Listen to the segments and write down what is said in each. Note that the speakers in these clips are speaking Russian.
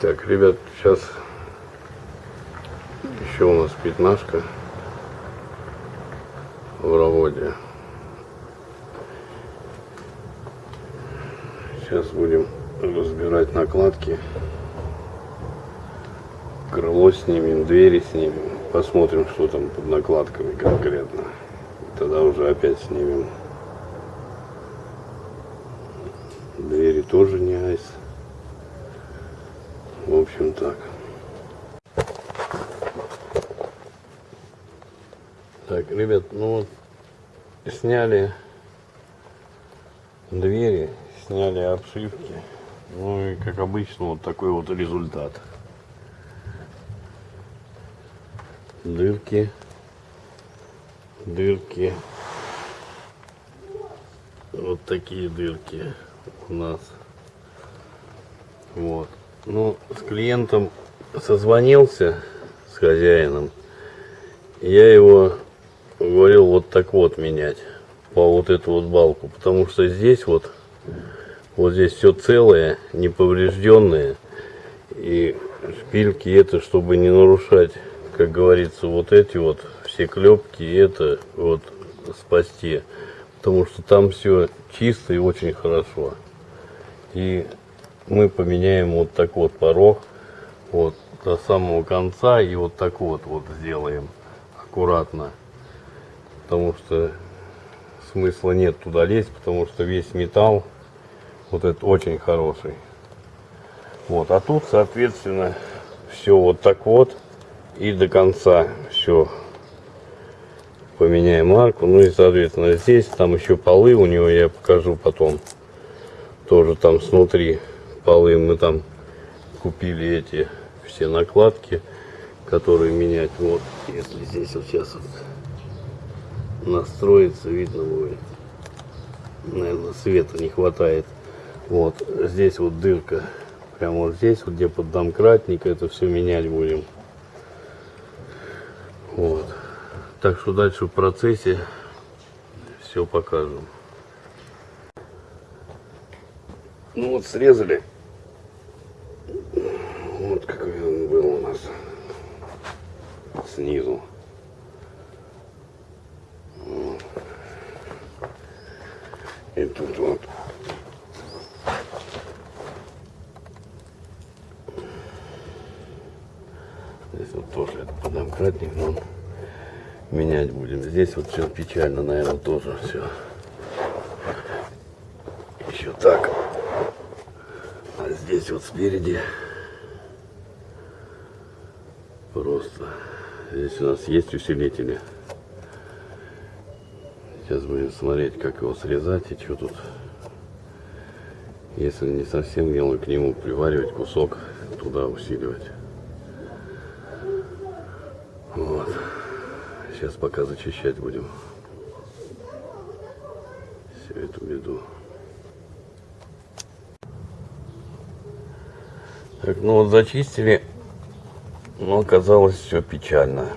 Так, ребят, сейчас еще у нас пятнашка в работе. Сейчас будем разбирать накладки. Крыло снимем, двери снимем. Посмотрим, что там под накладками конкретно. Тогда уже опять снимем. Двери тоже не айс. В общем так. Так, ребят, ну вот сняли двери, сняли обшивки. Ну и как обычно вот такой вот результат. Дырки, дырки, вот такие дырки у нас. Вот. Ну, с клиентом созвонился, с хозяином. Я его говорил вот так вот менять по вот эту вот балку. Потому что здесь вот, вот здесь все целое, неповрежденное. И шпильки это, чтобы не нарушать, как говорится, вот эти вот все клепки, это вот спасти. Потому что там все чисто и очень хорошо. И мы поменяем вот так вот порог вот до самого конца и вот так вот вот сделаем аккуратно. Потому что смысла нет туда лезть потому что весь металл вот этот очень хороший. Вот а тут соответственно все вот так вот и до конца все поменяем марку ну и соответственно здесь там еще полы у него я покажу потом тоже там снутри полы мы там купили эти все накладки, которые менять. Вот, если здесь вот сейчас вот настроится, видно будет. Наверное, света не хватает. Вот, здесь вот дырка. Прямо вот здесь, вот где под домкратник, это все менять будем. Вот. Так что дальше в процессе все покажем. Ну вот срезали вот какой он был у нас снизу. И тут вот. Здесь вот тоже это подомкратник, но менять будем. Здесь вот все печально, наверное, тоже все. Еще так. Здесь вот спереди Просто здесь у нас есть усилители. Сейчас будем смотреть, как его срезать и что тут. Если не совсем белый, к нему приваривать кусок, туда усиливать. Вот. Сейчас пока зачищать будем всю эту беду. Так, ну вот зачистили но оказалось все печально.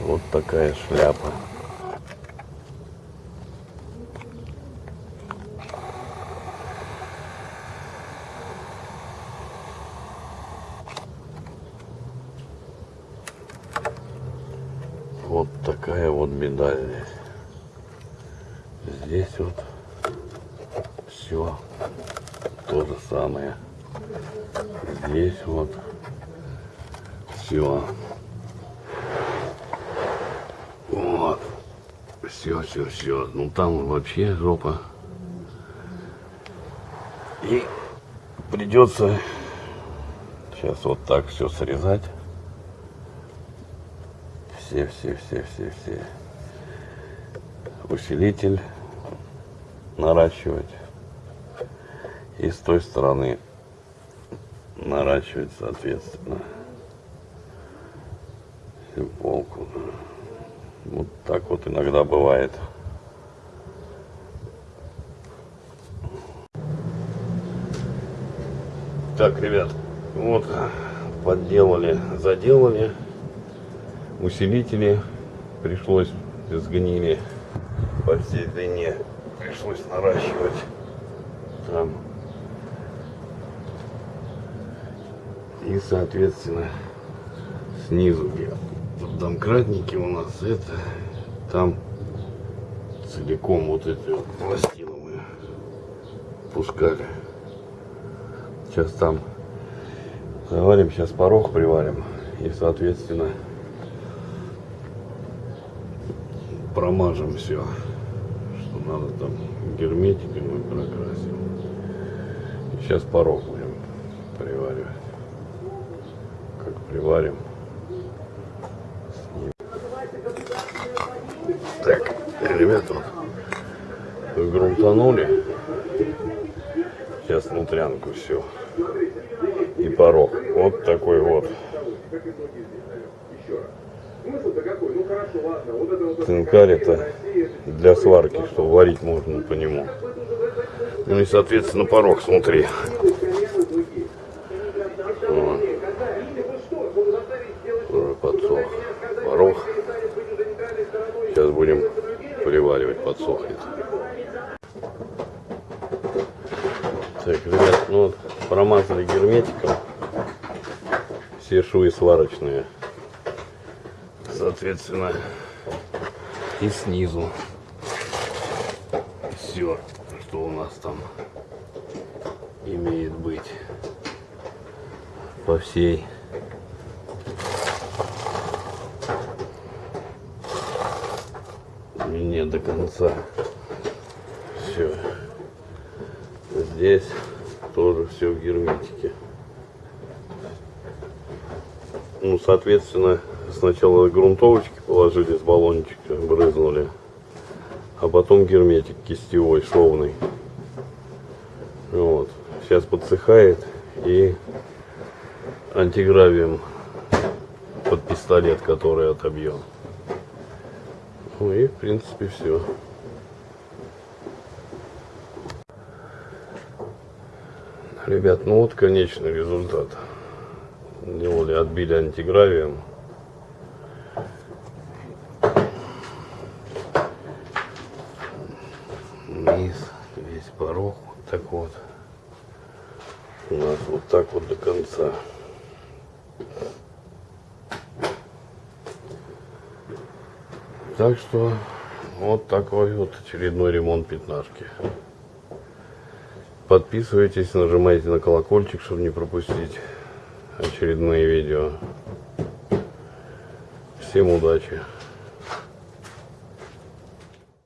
Вот такая шляпа. Вот такая вот беда здесь. Здесь вот все то же самое здесь вот все. Вот. Все, все, все. Ну там вообще жопа. И придется сейчас вот так все срезать. Все, все, все, все, все. Усилитель наращивать. И с той стороны наращивать соответственно всю полку. Вот так вот иногда бывает. Так, ребят, вот подделали, заделали усилители. Пришлось сгнили по всей длине. Пришлось наращивать там И, соответственно, снизу в домкратнике у нас это, там целиком вот эти вот пластины мы пускали. Сейчас там заварим, сейчас порог приварим. И, соответственно, промажем все, что надо там герметиком мы прокрасим. И сейчас порог будем приваривать. Как приварим. Так, ребята, грунтанули. Сейчас внутрянку все. И порог. Вот такой вот. Цинкарь это для сварки, что варить можно по нему. Ну и соответственно порог смотри. Вот. Уже подсох порог. Сейчас будем приваривать, подсохнет. Так, ребят, ну вот герметиком все швы сварочные. Соответственно, и снизу все, что у нас там имеет быть по всей длине до конца. Все. Здесь тоже все в герметике. Ну, соответственно, сначала грунтовочки положили с баллончика, брызнули, а потом герметик кистевой, шовный. Вот. Сейчас подсыхает и антигравием под пистолет, который отобьем. Ну и в принципе все. Ребят, ну вот конечный результат. Делали, отбили антигравием. Низ, весь порог, вот так вот. У нас вот так вот до конца. Так что вот такой вот очередной ремонт пятнашки. Подписывайтесь, нажимайте на колокольчик, чтобы не пропустить очередные видео. Всем удачи!